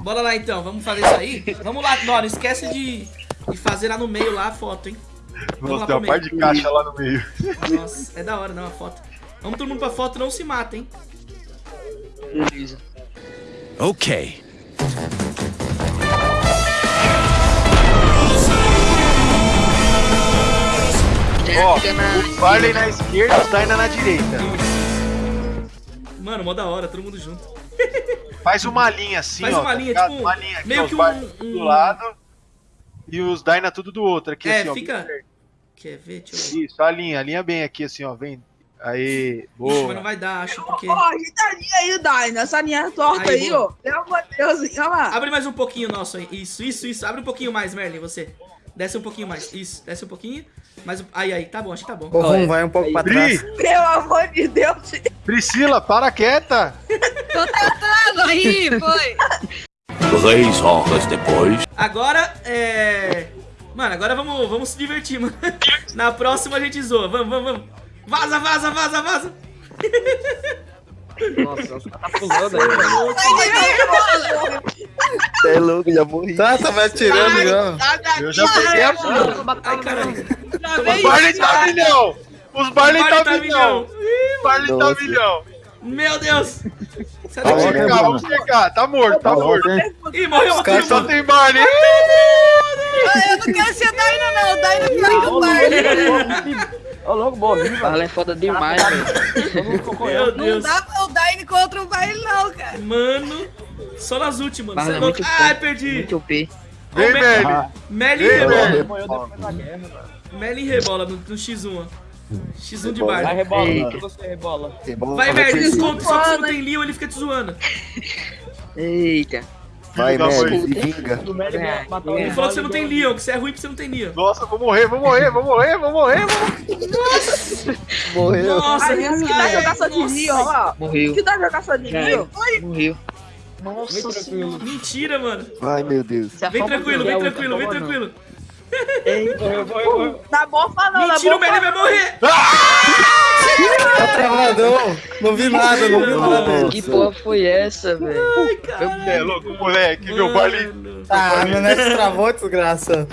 Bora lá então, vamos fazer isso aí? Vamos lá, não, não esquece de, de fazer lá no meio lá a foto, hein? Nossa, tem uma par de caixa lá no meio. Nossa, é da hora, não, a foto. Vamos todo mundo pra foto, não se mata, hein? Beleza. Okay. Ó, na- o Barley na esquerda, o Dyna na direita. Mano, mó da hora, todo mundo junto. Faz uma linha assim, Faz ó. uma tá linha, ligado? tipo, uma linha aqui, meio ó, que um- do um- lado e os Dyna tudo do outro aqui, É, assim, ó. fica- Quer ver? Deixa eu. Isso, a linha, a linha bem aqui, assim, ó, vem. Aí, Ixi, mas não boa. vai dar, acho, porque... Ó, ajeita a linha aí, Daina. Essa linha torta Aí, aí, boa. ó. Pelo amor de Deus, olha lá. Abre mais um pouquinho nosso aí. Isso, isso, isso. Abre um pouquinho mais, Merlin, você. Desce um pouquinho mais. Isso, desce um pouquinho. Mais um... Aí, aí, tá bom, acho que tá bom. Ô, Rum, vai um pouco pra trás. Pri, Pelo amor de Deus. Priscila, para quieta! aí, foi. Três horas depois. Agora, é... Mano, agora vamos, vamos se divertir, mano. Na próxima a gente zoa. Vamos, vamos, vamos. Vaza, vaza, vaza, vaza. Nossa, os caras tá pulando aí. Você é louco, já morri. Tá, tá me atirando já. Eu já peguei a fuga. Ai, caralho. Os Barley tá milhão! Os Barley tá milhão! Os Barley tá milhão! Meu Deus. Sai Vamos daqui. checar, vamos checar. Tá morto, tá morto. Ih, morreu uma Só turma. tem Barley. Eu não quero ser Daina, não. Daina é pior que o Barney. Ô, louco, morri, Barley é foda demais, velho. Meu Não dá pra o Daina contra o Barney, não, cara. Mano, só nas últimas. Barley Cê é louco. muito Ai, perdi. Muito OP. Vem, velho. Melly Ei, rebola. velho. Melly rebola no, no X1, ó. X1 de Barley. rebola, Eita. você rebola. Vai, Merlin, esconde. Só que você não tem Leon, ele fica te zoando. Eita. Vai, mãe. se vinga. É. Ele falou que você não tem Leon, que você é ruim porque você não tem Leon. Nossa, vou morrer, vou morrer, vou morrer, vou morrer, vou Morreu. Nossa, Ai, que dá jogar só de nossa. mim, ó. Morreu. Que dá jogar só de era. Morreu. Nossa senhora. tranquilo. Mentira, mano. Ai, meu Deus. Vem afoba tranquilo, vem tranquilo, vem afoba tranquilo. Morreu, morreu, morreu. Na bofa não, na Mentira, o vai morrer. Tá travadão. Não vi nada, não vi nada. Que porra foi essa, velho? Ai, caralho. É louco, moleque. Meu Barley. Mano. Ah, meu net travou, desgraça.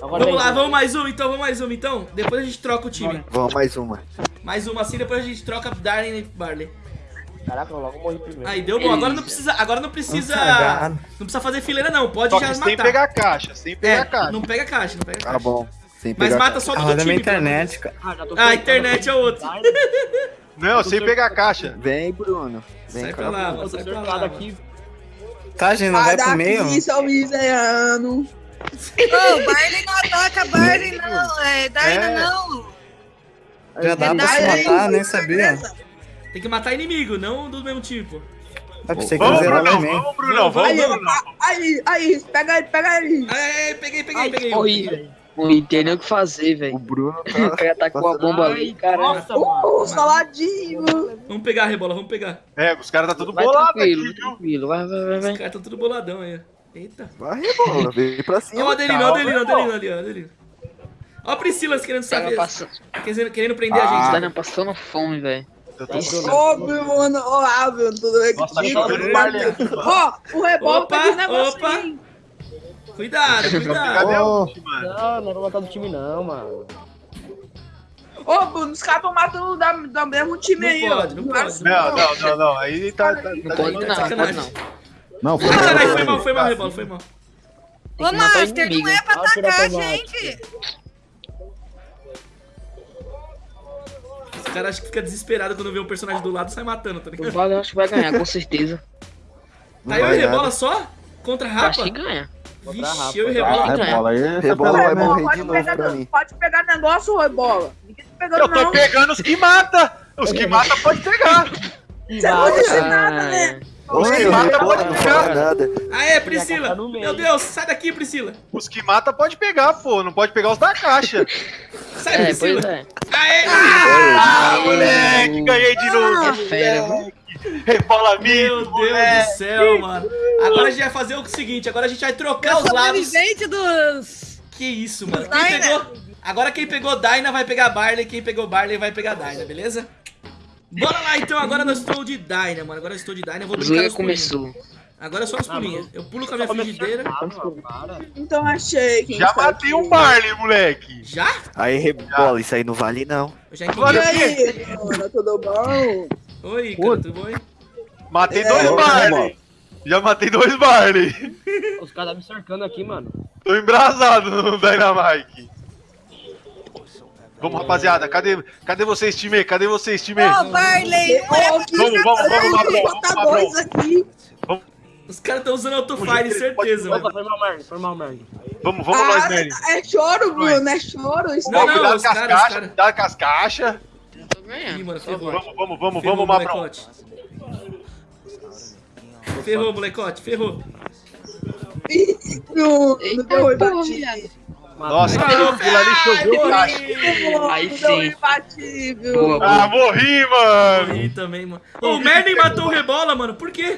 Vamos lá, vamos mais uma então, vamos mais uma então. Depois a gente troca o time. Vamos mais uma. Mais uma assim, depois a gente troca Darling e Barley. Caraca, eu logo morri primeiro. Aí, deu bom. Agora não precisa, agora não precisa, não precisa fazer fileira não. Pode Só já matar. sem pegar caixa, sem pegar é, caixa. não pega caixa, não pega Tá caixa. bom. Sem Mas mata só Ah, do minha time. internet, cara. Ah, a internet é outro. Não, sem pegar caixa. Vem, Bruno. Vem, Sai pra cara. lá, sai pra lá. mano. Tá, gente, não vai pro meio? daqui, seu miserável. Ô, Barney não ataca Barney, não. É, Daina É. não. Já dá pra se matar, nem sabia. Tem que matar inimigo, não do mesmo tipo. Pra você que Vamos, Brunão, também. vamos, Brunão, vamos, Aí, Brunão. aí, aí, pega ele, pega ele. Ai, peguei, peguei, peguei. Morri, velho. Morri, não tem nem o que fazer, O velho. Bruno O tá. cara tá com a bomba ali, caralho. Uh, saladinho. Vamos pegar, Rebola, vamos pegar. É, os caras tá tudo Vai bolado tranquilo, aqui, tranquilo. Vai, vai, vai, Os vai. caras estão tudo boladão aí. ó. Eita. Vai, rebola. Vem pra o cima. Adelino, ó, o Adelino, ó, o Adelino ali, ó, o Adelino. Ó a Priscila querendo saber, passando, querendo, querendo prender a Ah. gente. Daina passando fome, velho. Eu tô Ô, Bruno, ó, ah, Bruno, tudo bem tá contigo? aqui, mano. Ó, o Opa, tá de negócio opa. Cuidado, cuidado. Cadê a ult, mano? Não, não vou matar do time não, mano. Ô, Bruno, os caras estão matando da, da mesmo time Não aí, pode, ó. não pode. Não, não, não, não. Aí tá. tá, Não tá pode não, não pode sacanagem. não. Não, foi caralho, foi mal. mal, foi mal, Rebola, foi mal. Ô, que matar o Master, não é pra o atacar a gente. Os caras acham que fica desesperado quando vê um personagem do lado e sai matando, tá O ligado? Vale eu acho que vai ganhar, com certeza. Tá eu vai e Rebola nada. só? Contra Eu acho Rapa? que ganha. Vixe, eu e Acho Rebola. que ganha. Rebola aí. Rebola vai morrer Pode de novo pegar, pra mim. pode pegar negócio, rebola. Ninguém tá pegando, Eu tô não. pegando os que mata! Os que mata pode pegar! Você não disse nada, né? Ah, Oi, que eu mata pode não pegar. nada. Aê, Priscila! Meu Deus, sai daqui, Priscila! Os que mata pode pegar, pô. Não pode pegar os da caixa. Sai, é, Priscila! é. Aê! Ah, moleque, ganhei de novo. É fera, viu? Rebola Meu Deus moleque. do céu, mano. Agora a gente vai fazer o seguinte, agora a gente vai trocar os lados. Dos... Que isso, mano. Quem pegou... Agora quem pegou Dyna vai pegar Barley, quem pegou Barley vai pegar Dyna, beleza? Bora lá então, agora nós estou de Dyna, mano. Agora eu estou de Dyna, eu vou O brincar nos começou. Agora é só nos pulinhos. Eu pulo com a minha frigideira. Então achei quem Já matei um Barley, moleque. Já? Aí rebola, isso aí não vale não. Eu já entendi. aí, mano, tudo bom? Oi, cara, tudo bom? Matei É, dois vamos, Barley. Já matei dois Barley. Os caras me cercando aqui, mano. Tô embrasado no Dynamite. Vamos, rapaziada. Cadê, cadê vocês, time? Cadê vocês, time? Ô, Barley, não é Vamos, vamos, vamos, botar vamos, dois aqui. Os caras estão usando autofire, certeza, Opa, foi mal, foi mal, Merlin. Vamos, vamos nós, Ah, Merlin. é choro, Bruno, é choro. Isso Não, não, cuidado com as caixas, cuidado com as caixas. Tô ganhando. Vamos, vamos, vamos, vamos, Mabrão. molecote. Ferrou, molecote, ferrou. Bruno, Eita, deu viado. Nossa, Ai, aquilo ali choveu caixa. Aí sim. bati, viu? Boa, Ah, morri, mano. Morri também, mano. Ô, o Merlin matou o Rebola, mano. Por quê?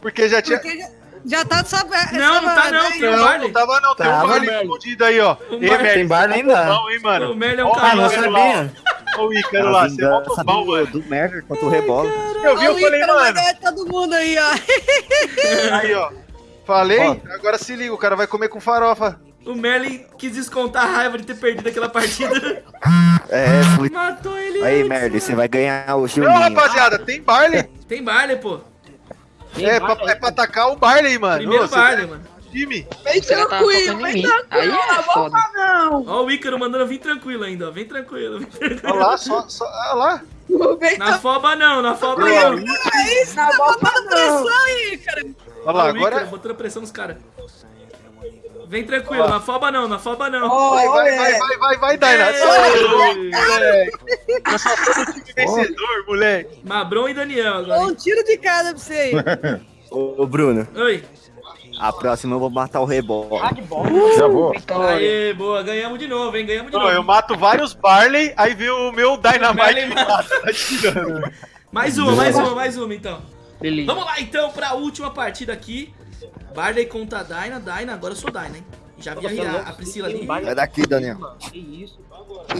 Porque já tinha... Porque já, já tá sabendo. Não, não tá não, tem o Não, Barley. não tava não. Tem um Tava, Barley Merlin. escondido aí, ó. O Ei, Merlin, Tem Barley é ainda? bom, hein, mano. O Merlin é um Ó, Ah, não cara. Sabia. O Ícaro lá, você é mó bom, do, mano. do Merger contra o rebola. Eu vi, eu o falei, mano. ganhar todo mundo aí, ó. Aí, ó. Falei, agora se liga, o cara vai comer com farofa. O Merlin quis descontar a raiva de ter perdido aquela partida. É, fui. Matou ele Aí, antes, Merlin, mano. você vai ganhar o Não, Gilminho. rapaziada, tem Barley. Tem Barley, pô. Tem É pra, Barley é pra atacar o Barley, mano. Primeiro você Barley, tá mano. Time. Vem tá tranquilo, vem tranquilo. Aí é não foda. não. Ó o Ícaro mandando vir tranquilo ainda, ó. Vem tranquilo. Vem tranquilo. Olha lá, só, só, olha lá. Vem Na foba não, na foba não. tranquilo, na boca não. Pressão aí, cara. olha lá, Ícaro agora. botando pressão nos caras. Vem tranquilo, na foba não, na foba não. Vai, vai, é. vai, vai, vai, vai, Daina. Eu só sou do time vencedor, moleque. Mabron e Daniel agora. um tiro de cada pra você aí. Ô, ô, Bruno. Oi. A próxima eu vou matar o rebola. Ah, que bom. Já vou. Aê, boa, ganhamos de novo, hein? Ganhamos de Não, eu novo. mato vários Barley, aí vem o meu Dynamite me mata. Tá. Mais uma, mais uma, mais uma então. Beleza. Vamos lá então pra última partida aqui. Barley contra a Dyna. Dyna, agora eu sou Dyna, hein? Já vi é a, a Priscila ali. Sai daqui, Daniel. Que isso?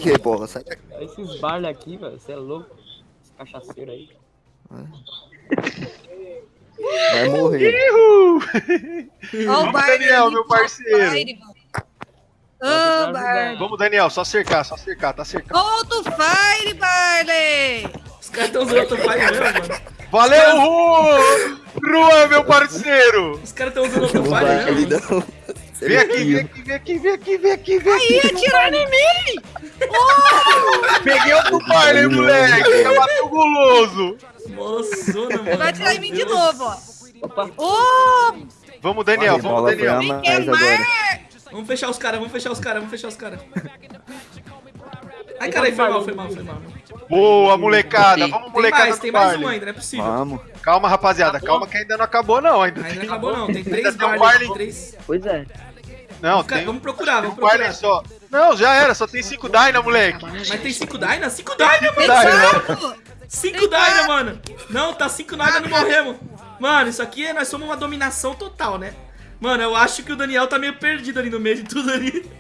Que rebola, sai daqui. Esses Barley aqui, velho, você é louco. Esse cachaceiro aí. Vai morrer. Ó, o Barley. Daniel, meu parceiro. Fire, mano. Ô, Barley. Vamos, Daniel, só cercar, só cercar, tá cercado. Solta o Fire, Barley. Os caras estão usando autofire mesmo, mano. Valeu, Ru! Ruan, meu parceiro! Os caras estão usando autofire mesmo. mano. não. Vem aqui, vem aqui, vem aqui, vem aqui, vem aqui, vem aqui. Ih, atirando em mim. Peguei outro Barley, moleque. Já bateu o guloso. Moçona, mano. Vai atirar em mim de novo, ó. Opa. Ô, Vamos, Daniel, vamos, Daniel. mais mais? Vamos fechar os caras, vamos fechar os caras, vamos fechar os caras. Ai, caralho, foi mal, foi mal, foi mal. Boa, molecada. Tem Vamos, Tem molecada mais, do tem mais um ainda, não é possível. Vamos. Calma, rapaziada, calma que ainda não acabou, não. Ainda, Ainda tem não acabou não, tem Ainda três tem um três... Pois é. Não, tem Vamos procurar, tem vamos um procurar. só. Não, já era, só tem cinco Dyna, moleque. Mas tem cinco Dyna? Cinco Dyna, mano! Cinco Dyna, mano! Não, tá cinco nada, não morremos. Mano, isso aqui, é- nós somos uma dominação total, né? Mano, eu acho que o Daniel tá meio perdido ali no meio de tudo ali.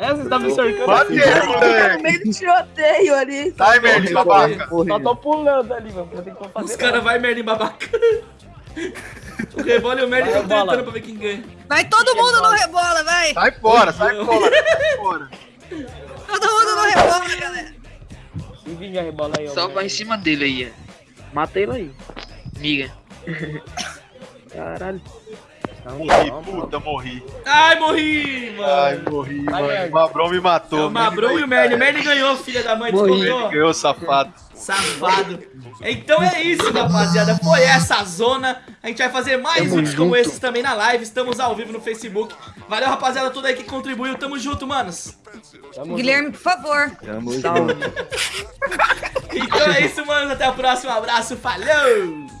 É, você tá me cercando Bate aí, Tá no meio do tiroteio ali. Timer de babaca. Só tô pulando ali, mano. Não tem como fazer Os caras vai Merlin babaca. O Revólver e o Vai, estão bola. tentando pra ver quem ganha. Vai todo mundo no rebola, vai. Sai fora, sai fora, sai fora. Todo mundo no rebola, galera. Vinga a rebola aí, ó. Só vai em cima dele aí, ó. Mata ele aí. Miga. Caralho. Morri, calma. puta, morri. Ai, morri, mano. Ai, morri, Vai, mano. O Mabrão me matou. o Mabron e o Merlin. O Merlin ganhou, filha da mãe. Morri. Descontou. Ganhou, safado. Safado. Então é isso, rapaziada. Foi essa zona. A gente vai fazer mais Tamo vídeos como junto. esses também na live. Estamos ao vivo no Facebook. Valeu, rapaziada, toda aí que contribuiu. Tamo junto, manos. Tamo Guilherme, por favor. Tamo junto. Então é isso, manos. Até a próxima. Um abraço. Falou!